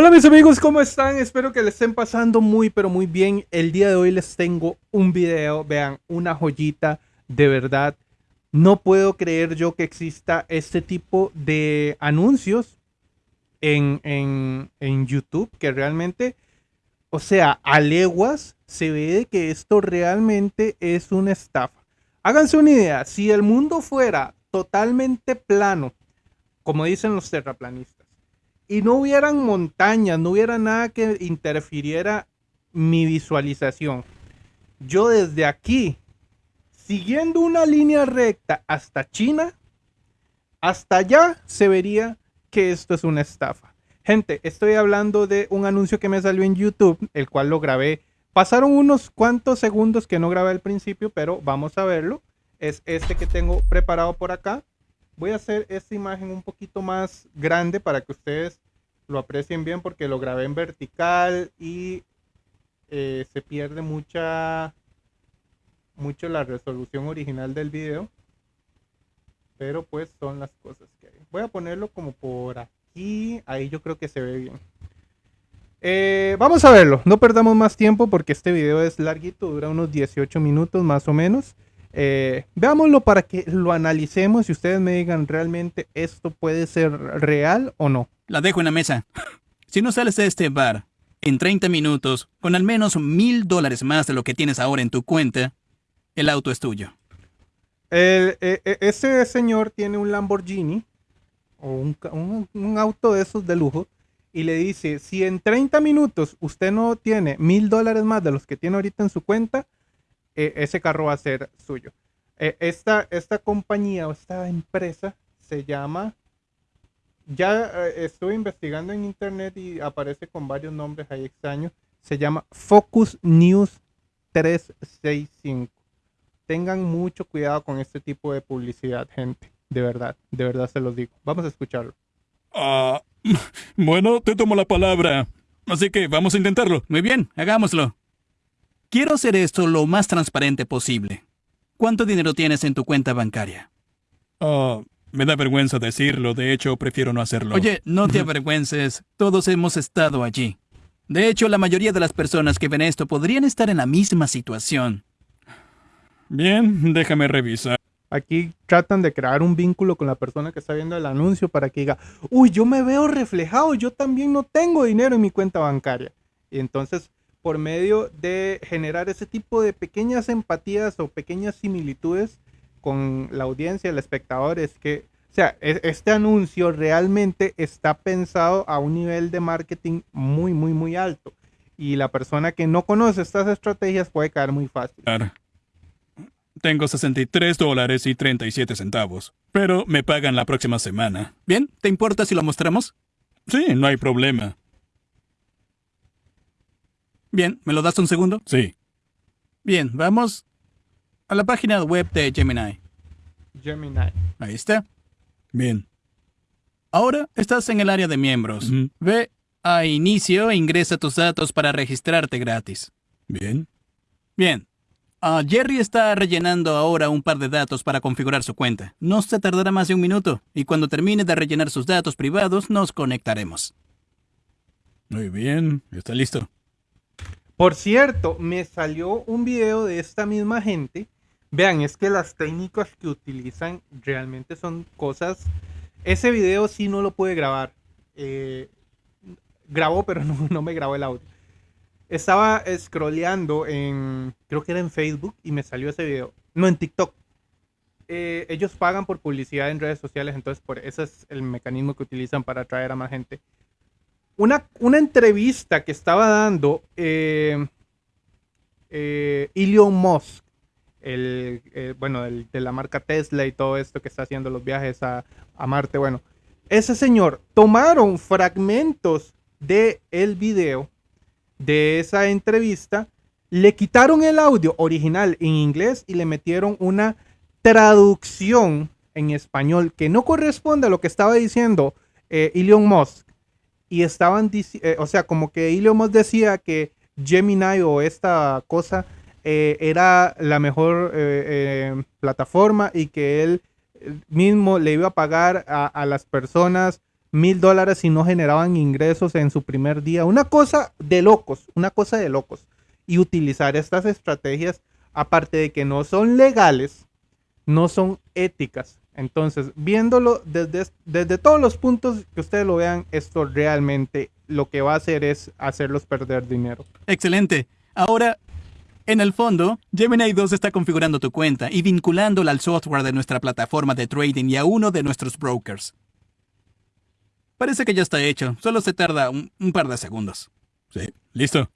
Hola mis amigos, ¿cómo están? Espero que les estén pasando muy pero muy bien. El día de hoy les tengo un video, vean, una joyita de verdad. No puedo creer yo que exista este tipo de anuncios en, en, YouTube que realmente, o sea, a leguas se ve que esto realmente es una estafa. Háganse una idea, si el mundo fuera totalmente plano, como dicen los terraplanistas, y no hubieran montañas, no hubiera nada que interfiriera mi visualización. Yo desde aquí, siguiendo una línea recta hasta China, hasta allá se vería que esto es una estafa. Gente, estoy hablando de un anuncio que me salió en YouTube, el cual lo grabé. Pasaron unos cuantos segundos que no grabé al principio, pero vamos a verlo. Es este que tengo preparado por acá. Voy a hacer esta imagen un poquito más grande para que ustedes lo aprecien bien porque lo grabé en vertical y eh, se pierde mucha mucho la resolución original del video. Pero pues son las cosas que hay. Voy a ponerlo como por aquí. Ahí yo creo que se ve bien. Eh, vamos a verlo. No perdamos más tiempo porque este video es larguito dura unos 18 minutos más o menos eh, veámoslo para que lo analicemos y ustedes me digan realmente esto puede ser real o no. La dejo en la mesa. Si no sales de este bar en 30 minutos con al menos mil dólares más de lo que tienes ahora en tu cuenta, el auto es tuyo. E, e, ese señor tiene un Lamborghini o un, un auto de esos de lujo y le dice, si en 30 minutos usted no tiene mil dólares más de los que tiene ahorita en su cuenta, e, ese carro va a ser suyo. E, esta, esta compañía o esta empresa se llama, ya eh, estuve investigando en internet y aparece con varios nombres ahí extraños, se llama Focus News 365. Tengan mucho cuidado con este tipo de publicidad, gente. De verdad, de verdad se los digo. Vamos a escucharlo. Ah, bueno, te tomo la palabra. Así que vamos a intentarlo. Muy bien, hagámoslo. Quiero hacer esto lo más transparente posible. ¿Cuánto dinero tienes en tu cuenta bancaria? Oh, me da vergüenza decirlo, de hecho prefiero no hacerlo. Oye, no te avergüences, todos hemos estado allí. De hecho, la mayoría de las personas que ven esto podrían estar en la misma situación. Bien, déjame revisar. Aquí tratan de crear un vínculo con la persona que está viendo el anuncio para que diga, uy, yo me veo reflejado, yo también no tengo dinero en mi cuenta bancaria. Y entonces por medio de generar ese tipo de pequeñas empatías o pequeñas similitudes con la audiencia, el espectador, es que, o sea, e, este anuncio realmente está pensado a un nivel de marketing muy, muy, muy alto. Y la persona que no conoce estas estrategias puede caer muy fácil. Tengo 63 dólares y 37 centavos, pero me pagan la próxima semana. Bien, ¿te importa si lo mostramos? Sí, no hay problema. Bien, ¿me lo das un segundo? Sí. Bien, vamos a la página web de Gemini. Gemini. Ahí está. Bien. Ahora estás en el área de miembros. Ve a inicio e ingresa tus datos para registrarte gratis. Bien. Bien. Ah, Jerry está rellenando ahora un par de datos para configurar su cuenta. No se tardará más de un minuto y cuando termine de rellenar sus datos privados nos conectaremos. Muy bien, está listo. Por cierto, me salió un video de esta misma gente. Vean, es que las técnicas que utilizan realmente son cosas. Ese video sí no lo pude grabar. Eh, grabó, pero no, me grabó el audio. Estaba scrolleando en, creo que era en Facebook y me salió ese video. No, en TikTok. Eh, ellos pagan por publicidad en redes sociales, entonces por ese es el mecanismo que utilizan para atraer a más gente una, entrevista que estaba dando eh, eh, Elon Musk, el, eh, bueno, de la marca Tesla y todo esto que está haciendo los viajes a, Marte, bueno, ese señor tomaron fragmentos de el video de esa entrevista, le quitaron el audio original en inglés y le metieron una traducción en español que no corresponde a lo que estaba diciendo Elon Musk y estaban, eh, o sea, como que Musk decía que Gemini o esta cosa eh, era la mejor eh, plataforma y que él mismo le iba a pagar a, las personas mil dólares y no generaban ingresos en su primer día. Una cosa de locos, una cosa de locos. Y utilizar estas estrategias, aparte de que no son legales, no son éticas. Entonces, viéndolo desde, desde todos los puntos que ustedes lo vean, esto realmente lo que va a hacer es hacerlos perder dinero. Excelente. Ahora, en el fondo, Gemini 2 está configurando tu cuenta y vinculándola al software de nuestra plataforma de trading y a uno de nuestros brokers. Parece que ya está hecho, solo se tarda un, un par de segundos. Sí, listo.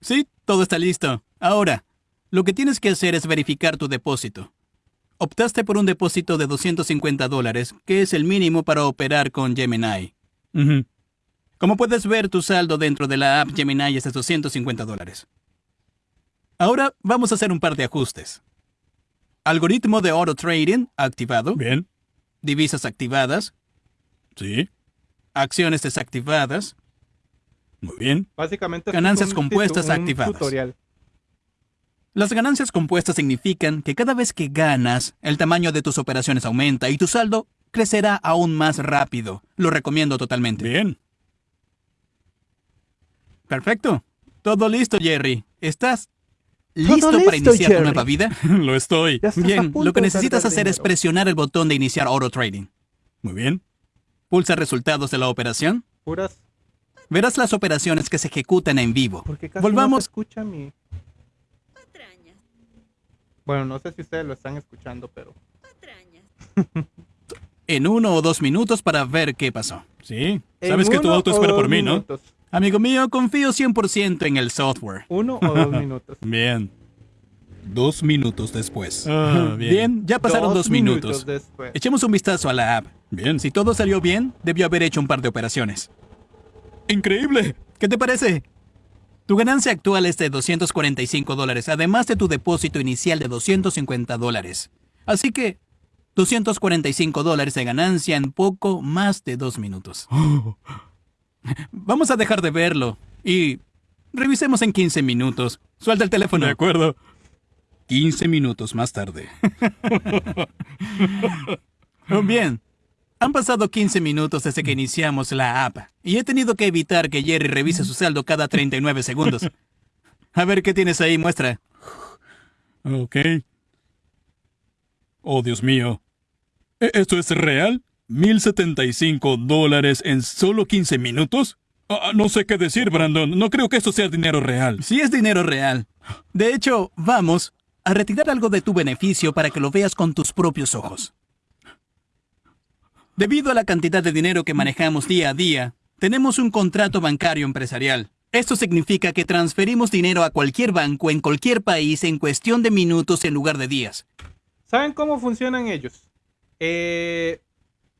Sí, todo está listo. Ahora, lo que tienes que hacer es verificar tu depósito. Optaste por un depósito de 250 dólares, que es el mínimo para operar con Gemini. Como puedes ver, tu saldo dentro de la app Gemini es de 250 dólares. Ahora vamos a hacer un par de ajustes. Algoritmo de auto trading activado. Bien. Divisas activadas. Sí. Acciones desactivadas. Muy bien. Básicamente Ganancias un compuestas activadas. tutorial. Las ganancias compuestas significan que cada vez que ganas, el tamaño de tus operaciones aumenta y tu saldo crecerá aún más rápido. Lo recomiendo totalmente. Bien. Perfecto. Todo listo, Jerry. ¿Estás listo, listo, para iniciar Jerry. tu nueva vida? Lo estoy. Bien, lo que necesitas hacer es presionar el botón de iniciar auto trading. Muy bien. Pulsa resultados de la operación. Puras. Verás las operaciones que se ejecutan en vivo. Porque casi no se Volvamos. escucha mi. Bueno, no sé si ustedes lo están escuchando, pero. patrañas. en uno o dos minutos para ver qué pasó. Sí. En Sabes que tu auto espera dos por mí, ¿no? minutos. Amigo mío, confío 100% en el software. Uno o dos minutos. Bien. Dos minutos después. Ah, bien. bien. ya pasaron dos, minutos. después. Echemos un vistazo a la app. Bien. Si todo salió bien, debió haber hecho un par de operaciones. Increíble. ¿Qué te parece? Tu ganancia actual es de 245 dólares, además de tu depósito inicial de 250 dólares. Así que, 245 dólares de ganancia en poco más de dos minutos. Vamos a dejar de verlo y revisemos en 15 minutos. Suelta el teléfono. De acuerdo. 15 minutos más tarde. Bien. Han pasado 15 minutos desde que iniciamos la app y he tenido que evitar que Jerry revise su saldo cada 39 segundos. A ver qué tienes ahí, muestra. Ok. Oh, Dios mío. ¿E- ¿Esto es real? ¿1075 dólares en solo 15 minutos? Ah, no sé qué decir, Brandon. No creo que esto sea dinero real. Sí es dinero real. De hecho, vamos a retirar algo de tu beneficio para que lo veas con tus propios ojos. Debido a la cantidad de dinero que manejamos día a día, tenemos un contrato bancario empresarial. Esto significa que transferimos dinero a cualquier banco en cualquier país en cuestión de minutos en lugar de días. ¿Saben cómo funcionan ellos? Eh,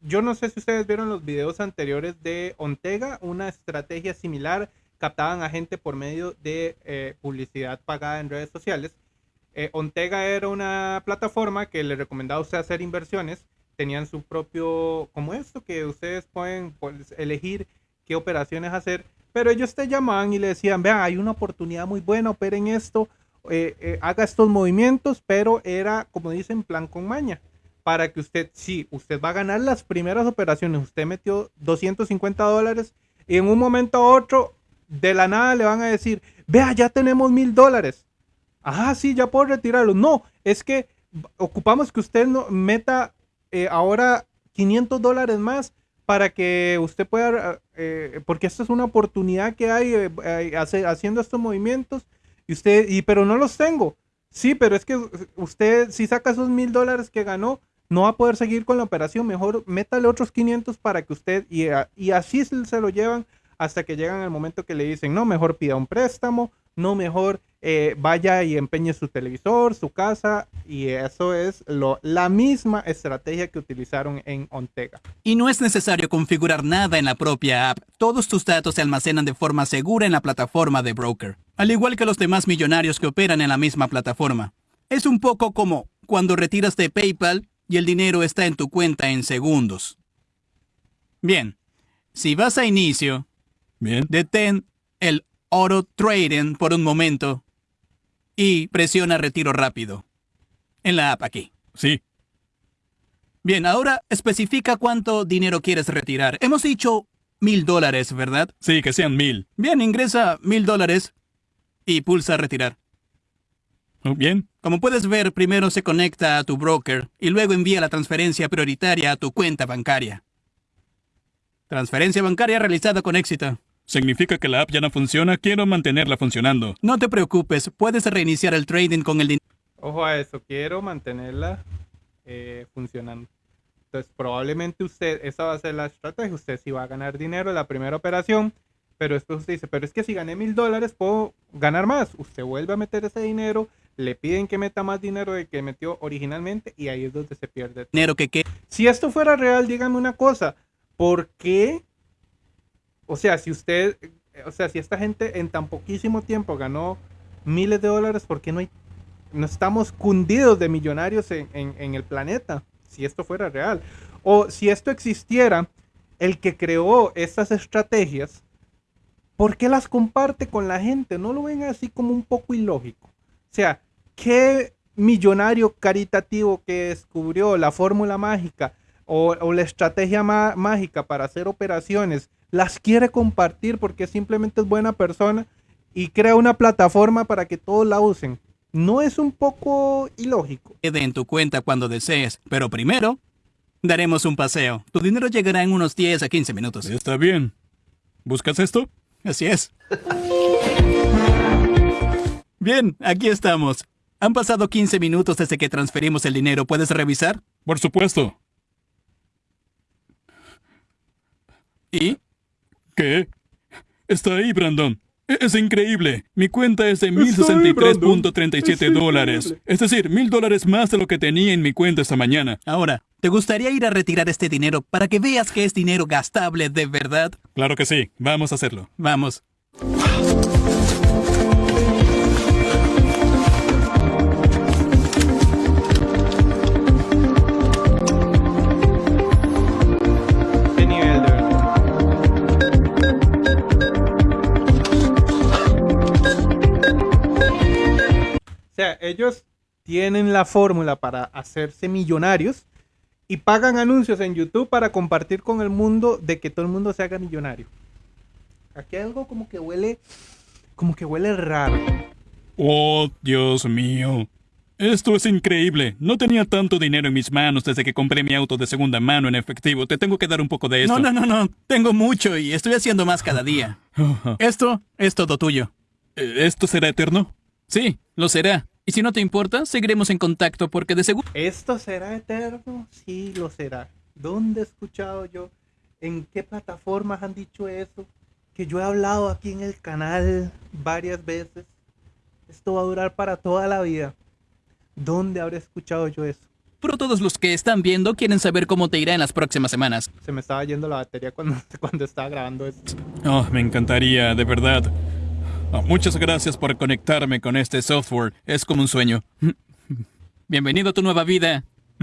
yo no sé si ustedes vieron los videos anteriores de Ontega, una estrategia similar. Captaban a gente por medio de eh, publicidad pagada en redes sociales. Eh, Ontega era una plataforma que le recomendaba a usted hacer inversiones. Tenían su propio, como esto, que ustedes pueden pues, elegir qué operaciones hacer. Pero ellos te llamaban y le decían, vean, hay una oportunidad muy buena, operen esto, eh, eh, haga estos movimientos, pero era, como dicen, plan con maña. Para que usted, sí, usted va a ganar las primeras operaciones. Usted metió 250 dólares y en un momento a otro, de la nada le van a decir, vea, ya tenemos mil dólares. Ajá, sí, ya puedo retirarlo. No, es que ocupamos que usted no, meta eh, ahora 500 dólares más para que usted pueda, eh, porque esta es una oportunidad que hay eh, eh, haciendo estos movimientos y usted, y pero no los tengo. Sí, pero es que usted si saca esos mil dólares que ganó, no va a poder seguir con la operación. Mejor métale otros 500 para que usted, y, y así se lo llevan hasta que llegan al momento que le dicen, no, mejor pida un préstamo, no, mejor eh, vaya y empeñe su televisor, su casa, y eso es lo, la misma estrategia que utilizaron en Ontega. Y no es necesario configurar nada en la propia app. Todos tus datos se almacenan de forma segura en la plataforma de broker, al igual que los demás millonarios que operan en la misma plataforma. Es un poco como cuando retiras de PayPal y el dinero está en tu cuenta en segundos. Bien, si vas a inicio, Bien. detén el auto trading por un momento y presiona retiro rápido. En la app aquí. Sí. Bien, ahora especifica cuánto dinero quieres retirar. Hemos dicho mil dólares, ¿verdad? Sí, que sean mil. Bien, ingresa mil dólares y pulsa retirar. Oh, Bien. Como puedes ver, primero se conecta a tu broker y luego envía la transferencia prioritaria a tu cuenta bancaria. Transferencia bancaria realizada con éxito. ¿Significa que la app ya no funciona? Quiero mantenerla funcionando. No te preocupes, puedes reiniciar el trading con el dinero. Ojo a eso, quiero mantenerla eh, funcionando. Entonces, probablemente usted, esa va a ser la estrategia. Usted sí va a ganar dinero en la primera operación, pero después usted dice, pero es que si gané mil dólares, puedo ganar más. Usted vuelve a meter ese dinero, le piden que meta más dinero del que metió originalmente y ahí es donde se pierde. dinero que queda. Si esto fuera real, dígame una cosa. ¿Por qué? O sea, si usted, o sea, si esta gente en tan poquísimo tiempo ganó miles de dólares, ¿por qué no hay, no estamos cundidos de millonarios en, en- el planeta? Si esto fuera real. O si esto existiera, el que creó estas estrategias, ¿por qué las comparte con la gente? ¿No lo ven así como un poco ilógico? O sea, ¿qué millonario caritativo que descubrió la fórmula mágica o, o la estrategia má- mágica para hacer operaciones las quiere compartir porque simplemente es buena persona y crea una plataforma para que todos la usen? ¿No es un poco ilógico? quede en tu cuenta cuando desees, pero primero daremos un paseo. Tu dinero llegará en unos 10 a 15 minutos. Está bien. ¿Buscas esto? Así es. Bien, aquí estamos. Han pasado 15 minutos desde que transferimos el dinero. ¿Puedes revisar? Por supuesto. ¿Y? ¿Qué? Está ahí, Brandon. E- Es increíble. Mi cuenta es de Está ahí, Brandon. 1063.37 Es dólares. Es decir, mil dólares más de lo que tenía en mi cuenta esta mañana. Ahora, ¿te gustaría ir a retirar este dinero para que veas que es dinero gastable de verdad? Claro que sí. Vamos a hacerlo. Vamos. Ellos tienen la fórmula para hacerse millonarios y pagan anuncios en YouTube para compartir con el mundo de que todo el mundo se haga millonario. Aquí hay algo como que huele, como que huele raro. Oh, Dios mío. Esto es increíble. No tenía tanto dinero en mis manos desde que compré mi auto de segunda mano en efectivo. Te tengo que dar un poco de esto. No, no, no, no. Tengo mucho y estoy haciendo más cada día. Esto es todo tuyo. Eh, ¿Esto será eterno? Sí, lo será. Y si no te importa, seguiremos en contacto porque de seguro... ¿Esto será eterno? Sí, lo será. ¿Dónde he escuchado yo? ¿En qué plataformas han dicho eso? Que yo he hablado aquí en el canal varias veces. Esto va a durar para toda la vida. ¿Dónde habré escuchado yo eso? Pero todos los que están viendo quieren saber cómo te irá en las próximas semanas. Se me estaba yendo la batería cuando, cuando estaba grabando esto. Oh, me encantaría, de verdad. Oh, muchas gracias por conectarme con este software. Es como un sueño. Bienvenido a tu nueva vida.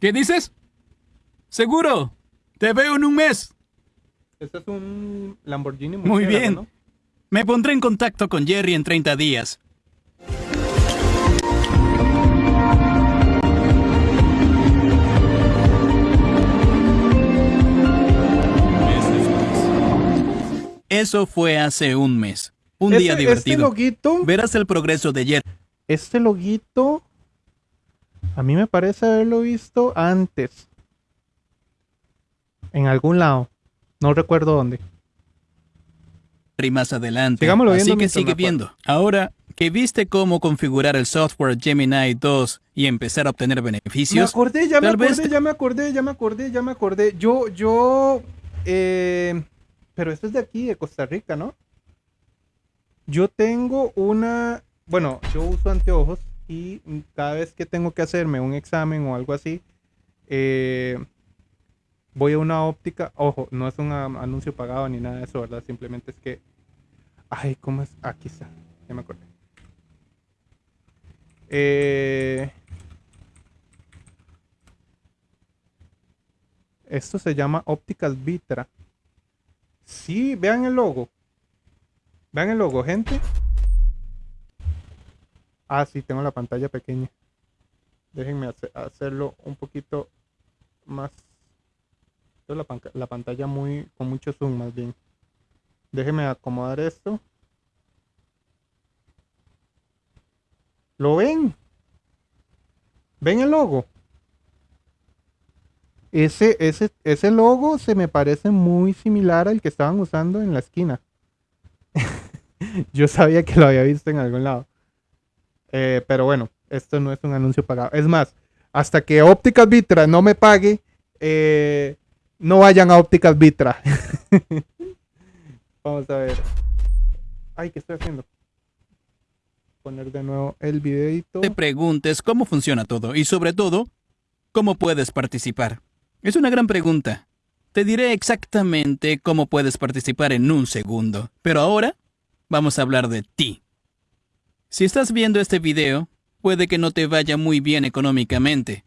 ¿Qué dices? ¿Seguro? Te veo en un mes. Este es un Lamborghini Muy bien. ¿no? Me pondré en contacto con Jerry en 30 días. Eso fue hace un mes. Un día Este- divertido. Este loguito, Verás el progreso de Jerry. este loguito, a mí me parece haberlo visto antes. En algún lado. No recuerdo dónde. más adelante. Sigámoslo Así que sigue me viendo. Ahora que viste cómo configurar el software Gemini 2 y empezar a obtener Me beneficios, acordé, ya me vez acordé, ya me acordé, ya me acordé, ya me acordé. Yo, yo, eh, pero esto es de aquí, de Costa Rica, ¿no? Yo tengo una, bueno, yo uso anteojos y cada vez que tengo que hacerme un examen o algo así, eh, voy a una óptica. Ojo, no es un anuncio pagado ni nada de eso, ¿verdad? Simplemente es que, ay, ¿cómo es? Aquí está, ya me acordé. Eh, Esto se llama Ópticas Vitra. Sí, vean el logo. Vean el logo, gente. Ah, sí, tengo la pantalla pequeña. Déjenme hace- hacerlo un poquito más. La, la pantalla muy con mucho zoom más bien. Déjenme acomodar esto. ¿Lo ven? ¿Ven el logo? Ese, ese, ese logo se me parece muy similar al que estaban usando en la esquina. Yo sabía que lo había visto en algún lado. Eh, pero bueno, esto no es un anuncio pagado. Es más, hasta que Ópticas Vitra no me pague, eh, no vayan a Ópticas Vitra. Vamos a ver. Ay, ¿qué estoy haciendo? Poner de nuevo el videito. te preguntes cómo funciona todo y sobre todo, cómo puedes participar. Es una gran pregunta. Te diré exactamente cómo puedes participar en un segundo, pero ahora vamos a hablar de ti. Si estás viendo este video, puede que no te vaya muy bien económicamente.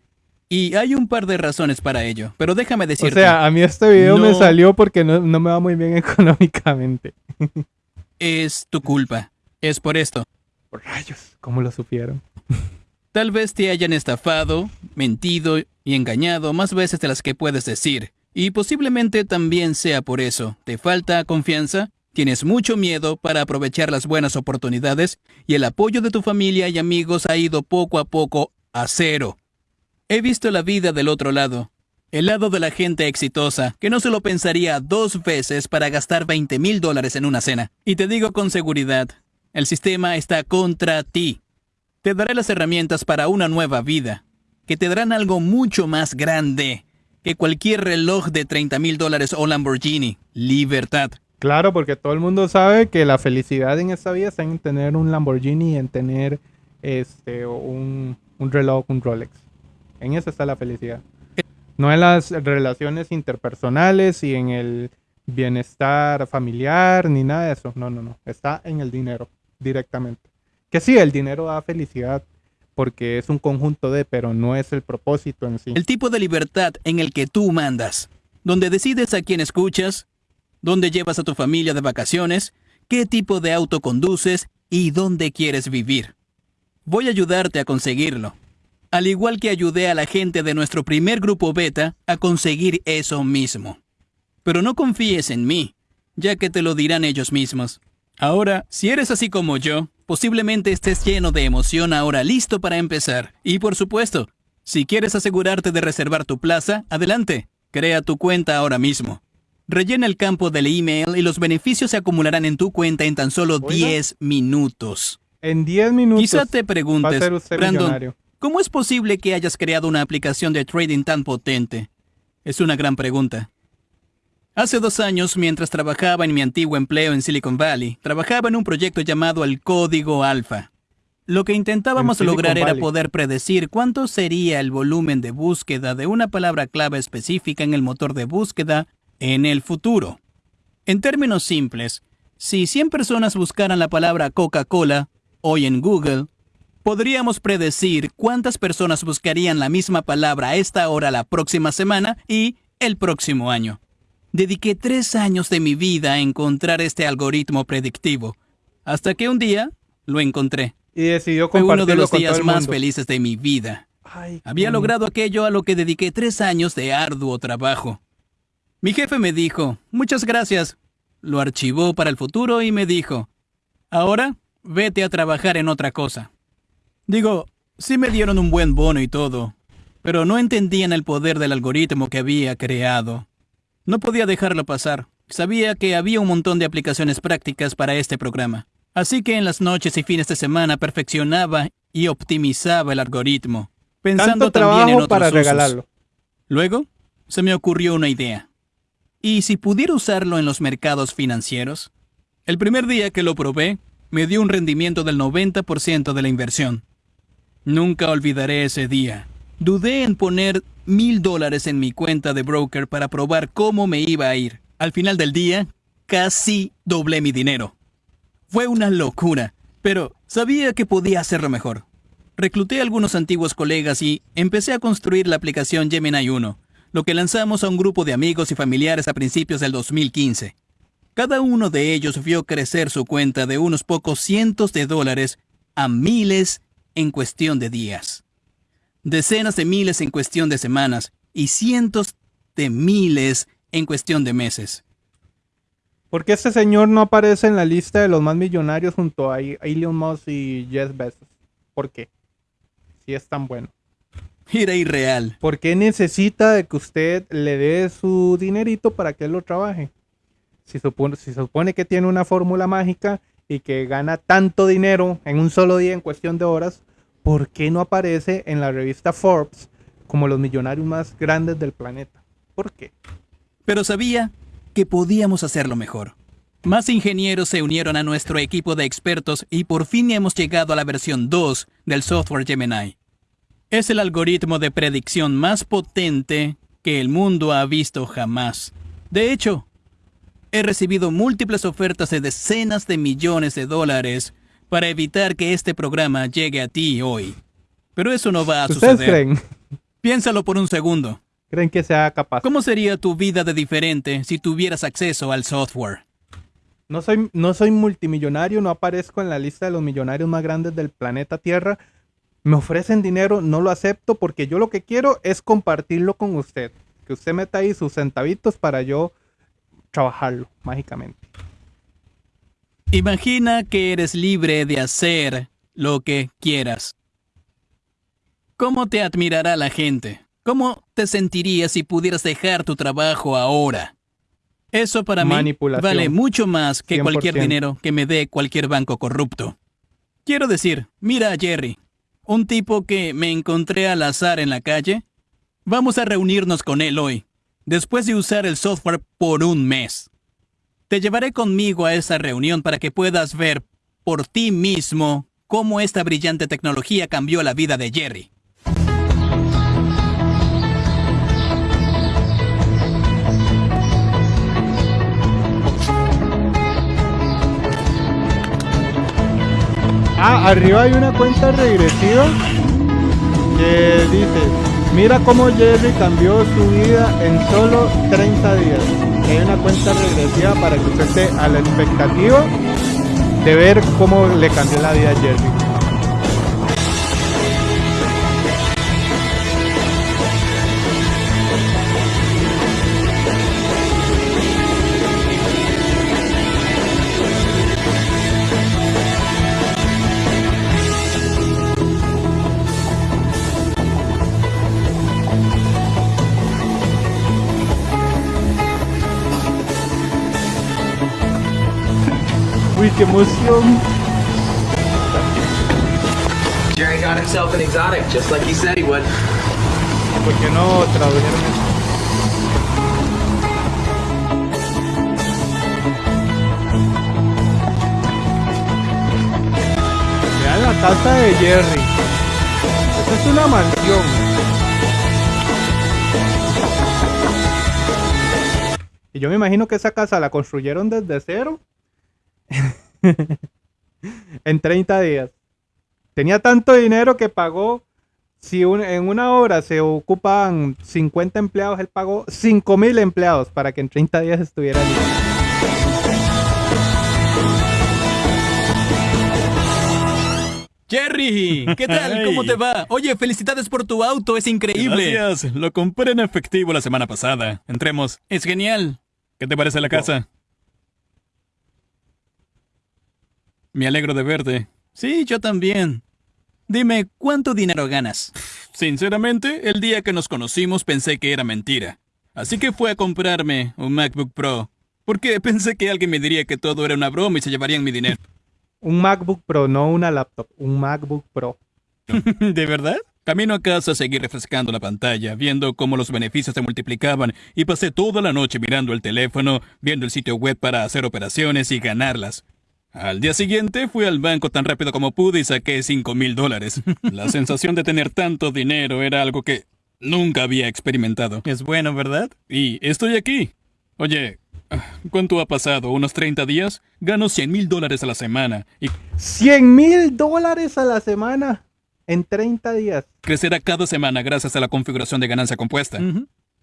Y hay un par de razones para ello, pero déjame O decirte, sea, a mí este video me salió porque no, no me va muy bien económicamente. es tu culpa. Es por esto. Por rayos, ¿cómo lo supieron? Tal vez te hayan estafado, mentido y engañado más veces de las que puedes decir. Y posiblemente también sea por eso. ¿Te falta confianza? ¿Tienes mucho miedo para aprovechar las buenas oportunidades? Y el apoyo de tu familia y amigos ha ido poco a poco a cero. He visto la vida del otro lado. El lado de la gente exitosa, que no se lo pensaría dos veces para gastar 20 mil dólares en una cena. Y te digo con seguridad, el sistema está contra ti. Te daré las herramientas para una nueva vida, que te darán algo mucho más grande que cualquier reloj de 30 mil dólares o Lamborghini. Libertad. Claro, porque todo el mundo sabe que la felicidad en esta vida está en tener un Lamborghini y en tener este un, un reloj, un Rolex. En eso está la felicidad. No en las relaciones interpersonales y en el bienestar familiar ni nada de eso. No, no, no. Está en el dinero directamente. Que sí, el dinero da felicidad porque es un conjunto de, pero no es el propósito en sí. El tipo de libertad en el que tú mandas, donde decides a quién escuchas, dónde llevas a tu familia de vacaciones, qué tipo de auto conduces y dónde quieres vivir. Voy a ayudarte a conseguirlo. Al igual que ayudé a la gente de nuestro primer grupo beta a conseguir eso mismo. Pero no confíes en mí, ya que te lo dirán ellos mismos. Ahora, si eres así como yo, posiblemente estés lleno de emoción ahora listo para empezar. Y por supuesto, si quieres asegurarte de reservar tu plaza, adelante, crea tu cuenta ahora mismo. Rellena el campo del email y los beneficios se acumularán en tu cuenta en tan solo Oiga. 10 minutos. En 10 minutos Quizá te preguntes, Brandon, millonario. ¿cómo es posible que hayas creado una aplicación de trading tan potente? Es una gran pregunta. Hace dos años, mientras trabajaba en mi antiguo empleo en Silicon Valley, trabajaba en un proyecto llamado el Código Alfa. Lo que intentábamos lograr era poder predecir cuánto sería el volumen de búsqueda de una palabra clave específica en el motor de búsqueda en el futuro. En términos simples, si 100 personas buscaran la palabra Coca-Cola hoy en Google, podríamos predecir cuántas personas buscarían la misma palabra a esta hora la próxima semana y el próximo año. Dediqué tres años de mi vida a encontrar este algoritmo predictivo, hasta que un día lo encontré. Y decidió Fue uno de los días más felices de mi vida. Ay, Había logrado aquello a lo que dediqué tres años de arduo trabajo. Mi jefe me dijo, muchas gracias. Lo archivó para el futuro y me dijo, ahora vete a trabajar en otra cosa. Digo, sí me dieron un buen bono y todo, pero no entendían el poder del algoritmo que había creado. No podía dejarlo pasar. Sabía que había un montón de aplicaciones prácticas para este programa. Así que en las noches y fines de semana perfeccionaba y optimizaba el algoritmo, pensando Tanto también en otros para usos. regalarlo. Luego, se me ocurrió una idea. ¿Y si pudiera usarlo en los mercados financieros? El primer día que lo probé, me dio un rendimiento del 90% de la inversión. Nunca olvidaré ese día. Dudé en poner mil dólares en mi cuenta de broker para probar cómo me iba a ir. Al final del día, casi doblé mi dinero. Fue una locura, pero sabía que podía hacerlo mejor. Recluté a algunos antiguos colegas y empecé a construir la aplicación Gemini 1, lo que lanzamos a un grupo de amigos y familiares a principios del 2015. Cada uno de ellos vio crecer su cuenta de unos pocos cientos de dólares a miles en cuestión de días, decenas de miles en cuestión de semanas y cientos de miles en cuestión de meses. ¿Por qué este señor no aparece en la lista de los más millonarios junto a Elon Musk y Jeff Bezos? ¿Por qué? Si es tan bueno. Era irreal. ¿Por qué necesita de que usted le dé su dinerito para que él lo trabaje? Si, supone, si se supone que tiene una fórmula mágica y que gana tanto dinero en un solo día en cuestión de horas, ¿por qué no aparece en la revista Forbes como los millonarios más grandes del planeta? ¿Por qué? Pero sabía que podíamos hacerlo mejor. Más ingenieros se unieron a nuestro equipo de expertos y por fin hemos llegado a la versión 2 del software Gemini. Es el algoritmo de predicción más potente que el mundo ha visto jamás. De hecho, he recibido múltiples ofertas de decenas de millones de dólares para evitar que este programa llegue a ti hoy. Pero eso no va a ¿Ustedes suceder. creen? Piénsalo por un segundo. ¿Creen que sea capaz? ¿Cómo sería tu vida de diferente si tuvieras acceso al software? No soy, no soy multimillonario, no aparezco en la lista de los millonarios más grandes del planeta Tierra. Me ofrecen dinero, no lo acepto porque yo lo que quiero es compartirlo con usted. Que usted meta ahí sus centavitos para yo trabajarlo mágicamente. Imagina que eres libre de hacer lo que quieras. ¿Cómo te admirará la gente? ¿Cómo te sentirías si pudieras dejar tu trabajo ahora? Eso para mí vale mucho más que cualquier 100%. dinero que me dé cualquier banco corrupto. Quiero decir, mira a Jerry, un tipo que me encontré al azar en la calle. Vamos a reunirnos con él hoy, después de usar el software por un mes. Te llevaré conmigo a esa reunión para que puedas ver por ti mismo cómo esta brillante tecnología cambió la vida de Jerry. Ah, arriba hay una cuenta regresiva que dice, mira cómo Jerry cambió su vida en solo 30 días. Hay una cuenta regresiva para que usted esté a la expectativa de ver cómo le cambió la vida a Jerry. Uy, qué emoción. Jerry got himself an exotic, just like he said he would. ¿Por qué no tradujeron? Vean la casa de Jerry. Esta es una mansión. Y yo me imagino que esa casa la construyeron desde cero en 30 días. Tenía tanto dinero que pagó si un- en una hora se ocupan 50 empleados, él pagó 5000 empleados para que en 30 días estuviera listo. Jerry, ¿qué tal? ¿Cómo te va? Oye, felicidades por tu auto, es increíble. Gracias. Lo compré en efectivo la semana pasada. Entremos. Es genial. ¿Qué te parece la casa? Me alegro de verte. Sí, yo también. Dime, ¿cuánto dinero ganas? Sinceramente, el día que nos conocimos pensé que era mentira. Así que fue a comprarme un MacBook Pro. Porque pensé que alguien me diría que todo era una broma y se llevarían mi dinero. Un MacBook Pro, no una laptop, un MacBook Pro. ¿De verdad? Camino a casa seguí refrescando la pantalla, viendo cómo los beneficios se multiplicaban y pasé toda la noche mirando el teléfono, viendo el sitio web para hacer operaciones y ganarlas. Al día siguiente fui al banco tan rápido como pude y saqué 5 mil dólares. La sensación de tener tanto dinero era algo que nunca había experimentado. Es bueno, ¿verdad? Y estoy aquí. Oye, ¿cuánto ha pasado? ¿Unos 30 días? Gano 100 mil dólares a la semana y 100 mil dólares a la semana en 30 días. crecerá cada semana gracias a la configuración de ganancia compuesta.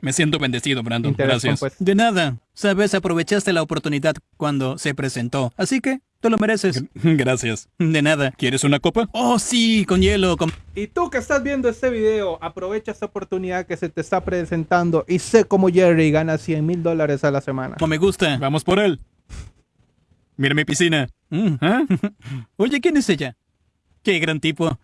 Me siento bendecido, Brandon. Gracias. De nada. Sabes, aprovechaste la oportunidad cuando se presentó. Así que te lo mereces. Gracias. De nada. ¿Quieres una copa? Oh, sí, con hielo. Con... Y tú que estás viendo este video, aprovecha esta oportunidad que se te está presentando y sé cómo Jerry gana 100 mil dólares a la semana. Como me gusta. Vamos por él. Mira mi piscina. Mm. ¿Ah? Oye, ¿quién es ella? Qué gran tipo.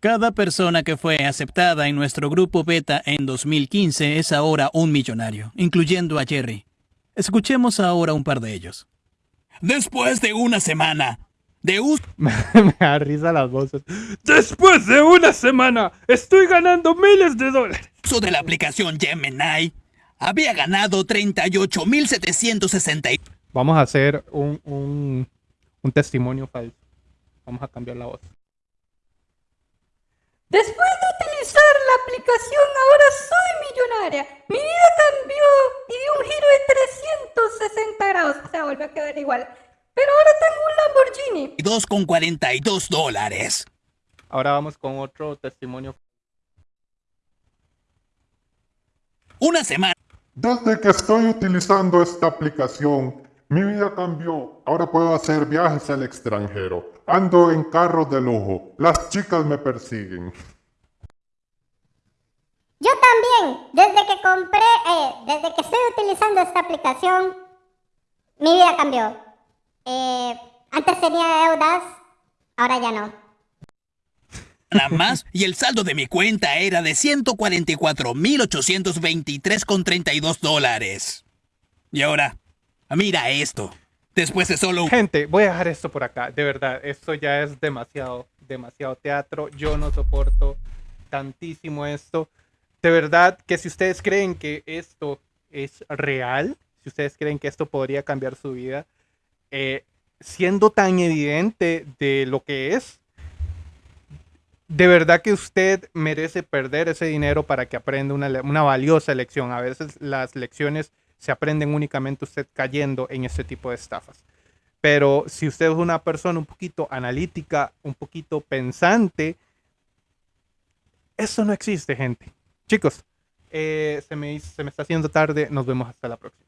Cada persona que fue aceptada en nuestro grupo beta en 2015 es ahora un millonario, incluyendo a Jerry. Escuchemos ahora un par de ellos. Después de una semana de uso Me da risa las voces. Después de una semana, estoy ganando miles de dólares. de la aplicación Gemini, había ganado 38.760. Vamos a hacer un, un, un testimonio falso. Vamos a cambiar la voz. Después de utilizar la aplicación, ahora soy millonaria. Mi vida cambió y dio un giro de 360 grados. O sea, volvió a quedar igual. Pero ahora tengo un Lamborghini. 2,42 dólares. Ahora vamos con otro testimonio. Una semana Desde que estoy utilizando esta aplicación, mi vida cambió. Ahora puedo hacer viajes al extranjero. Ando en carros de lujo. Las chicas me persiguen. Yo también, desde que compré, eh, desde que estoy utilizando esta aplicación, mi vida cambió. Eh, antes tenía deudas, ahora ya no. más y el saldo de mi cuenta era de 144.823,32 dólares. Y ahora, mira esto. Después de solo. Gente, voy a dejar esto por acá. De verdad, esto ya es demasiado, demasiado teatro. Yo no soporto tantísimo esto. De verdad que si ustedes creen que esto es real, si ustedes creen que esto podría cambiar su vida, eh, siendo tan evidente de lo que es, de verdad que usted merece perder ese dinero para que aprenda una, una valiosa lección. A veces las lecciones se aprenden únicamente usted cayendo en este tipo de estafas. Pero si usted es una persona un poquito analítica, un poquito pensante, eso no existe, gente. Chicos, eh, se, me, se me está haciendo tarde. Nos vemos hasta la próxima.